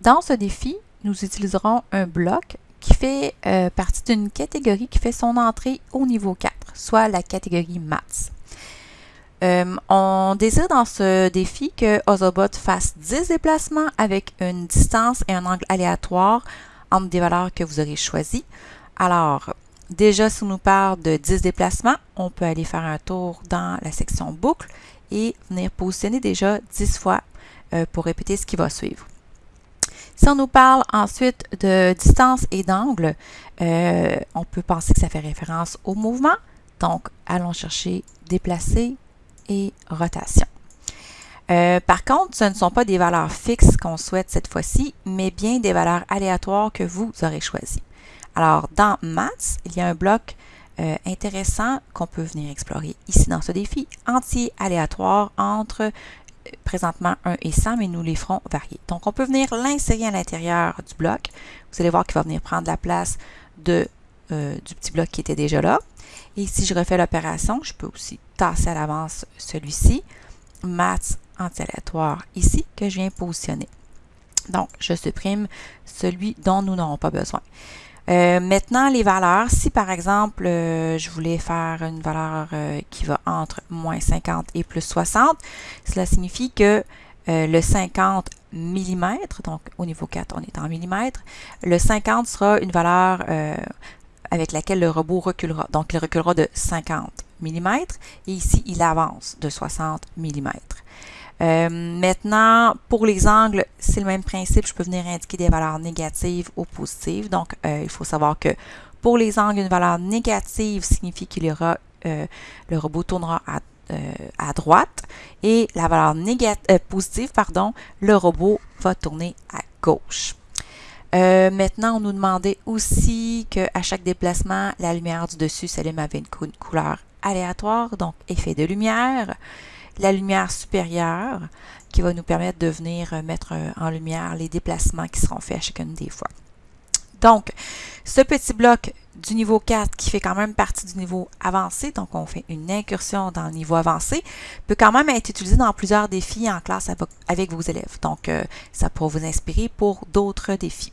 Dans ce défi, nous utiliserons un bloc qui fait euh, partie d'une catégorie qui fait son entrée au niveau 4, soit la catégorie Maths. Euh, on désire dans ce défi que Ozobot fasse 10 déplacements avec une distance et un angle aléatoire entre des valeurs que vous aurez choisies. Alors, déjà, si on nous parle de 10 déplacements, on peut aller faire un tour dans la section boucle et venir positionner déjà 10 fois euh, pour répéter ce qui va suivre. Si on nous parle ensuite de distance et d'angle, euh, on peut penser que ça fait référence au mouvement. Donc, allons chercher déplacer et rotation. Euh, par contre, ce ne sont pas des valeurs fixes qu'on souhaite cette fois-ci, mais bien des valeurs aléatoires que vous aurez choisies. Alors, dans Maths, il y a un bloc euh, intéressant qu'on peut venir explorer ici dans ce défi, entier aléatoire entre présentement 1 et 100, mais nous les ferons varier. Donc, on peut venir l'insérer à l'intérieur du bloc. Vous allez voir qu'il va venir prendre la place de, du petit bloc qui était déjà là. Et si je refais l'opération, je peux aussi tasser à l'avance celui-ci, maths anti-aléatoire ici, que je viens positionner. Donc, je supprime celui dont nous n'aurons pas besoin. Euh, maintenant, les valeurs, si par exemple, euh, je voulais faire une valeur euh, qui va entre moins 50 et plus 60, cela signifie que le 50 mm, donc au niveau 4, on est en millimètres, le 50 sera une valeur avec laquelle le robot reculera. Donc, il reculera de 50 mm et ici, il avance de 60 mm. Euh, maintenant, pour les angles, c'est le même principe. Je peux venir indiquer des valeurs négatives ou positives. Donc, euh, il faut savoir que pour les angles, une valeur négative signifie qu'il y aura, euh, le robot tournera à, à, droite et la valeur positive, pardon, le robot va tourner à gauche. maintenant, on nous demandait aussi qu'à chaque déplacement, la lumière du dessus s'allume avec une couleur aléatoire, donc effet de lumière la lumière supérieure qui va nous permettre de venir euh, mettre euh, en lumière les déplacements qui seront faits à chacune des fois. Donc, ce petit bloc du niveau 4 qui fait quand même partie du niveau avancé, donc on fait une incursion dans le niveau avancé, peut quand même être utilisé dans plusieurs défis en classe avec vos élèves. Donc, euh, ça pourra vous inspirer pour d'autres défis.